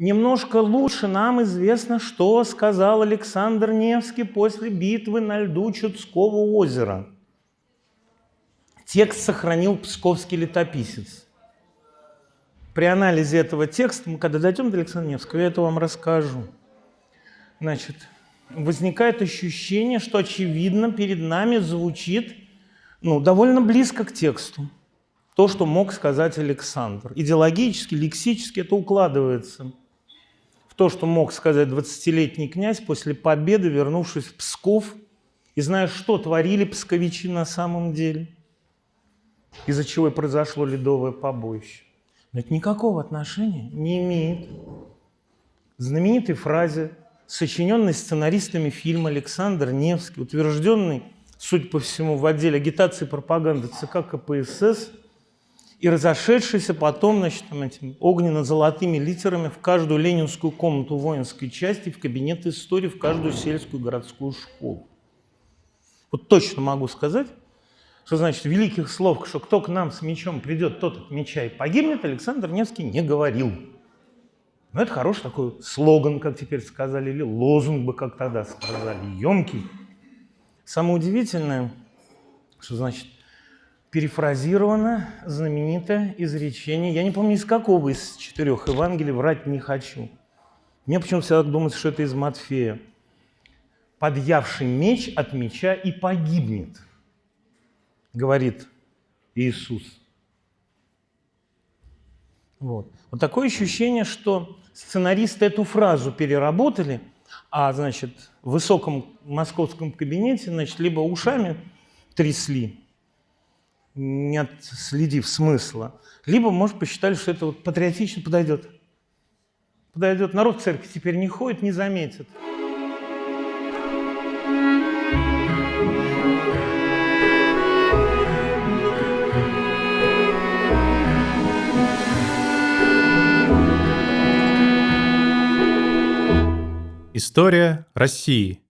немножко лучше нам известно, что сказал Александр Невский после битвы на льду Чудского озера. Текст сохранил псковский летописец. При анализе этого текста, мы когда дойдем до Александра Невского, я это вам расскажу. Значит, возникает ощущение, что, очевидно, перед нами звучит ну, довольно близко к тексту. То, что мог сказать Александр. Идеологически, лексически это укладывается то, что мог сказать 20-летний князь после победы, вернувшись в Псков, и зная, что творили псковичи на самом деле, из-за чего и произошло ледовое побоище. Но это никакого отношения не имеет знаменитой фразе сочиненный сценаристами фильма Александр Невский, утвержденный, судя по всему, в отделе агитации и пропаганды ЦК КПСС, и разошедшийся потом, значит, огненно-золотыми литерами в каждую ленинскую комнату воинской части, в кабинет истории, в каждую сельскую городскую школу. Вот точно могу сказать, что значит великих слов, что кто к нам с мечом придет, тот от меча и погибнет, Александр Невский не говорил. Но это хороший такой слоган, как теперь сказали, или лозунг бы, как тогда сказали, емкий. Самое удивительное, что значит перефразировано знаменитое изречение, я не помню из какого из четырех Евангелий, врать не хочу. Мне почему-то всегда думается, что это из Матфея. «Подъявший меч от меча и погибнет», говорит Иисус. Вот. вот такое ощущение, что сценаристы эту фразу переработали, а, значит, в высоком московском кабинете, значит, либо ушами трясли, не отследив смысла, либо, может, посчитали, что это вот патриотично подойдет. Подойдет. Народ в церкви теперь не ходит, не заметит. История России.